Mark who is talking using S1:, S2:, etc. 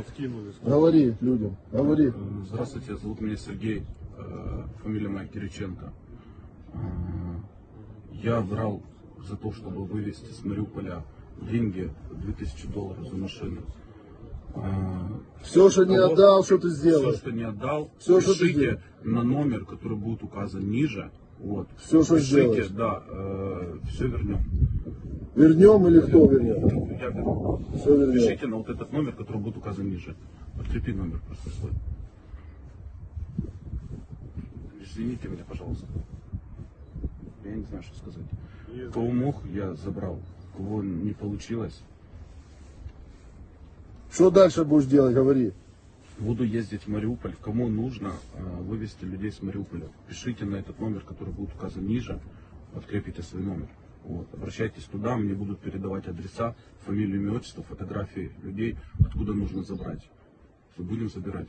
S1: Говори, говори людям, говори.
S2: Э, Здравствуйте, зовут меня Сергей, э, фамилия моя Кириченко. Э, Я брал за то, чтобы вывезти с Мариуполя деньги, 2000 долларов за машину. Э,
S1: Все, что не отдал, что ты
S2: Все,
S1: сделал.
S2: что не отдал,
S1: Всё, что ты
S2: пишите на номер, который будет указан ниже. Вот.
S1: Всё, что
S2: пишите,
S1: сделаешь.
S2: да, все вернем.
S1: Вернем или кто вернет?
S2: Я верну.
S1: Все.
S2: Пишите на вот этот номер, который будет указан ниже. Подкрепи номер просто свой. Извините меня, пожалуйста. Я не знаю, что сказать. Кого мог, я забрал. Кого не получилось,
S1: Что дальше будешь делать, говори.
S2: буду ездить в Мариуполь. Кому нужно э, вывести людей с Мариуполя, пишите на этот номер, который будет указан ниже, подкрепите свой номер. Вот. Обращайтесь туда, мне будут передавать адреса, фамилию, имя, отчество, фотографии людей, откуда нужно забрать. Все, будем забирать.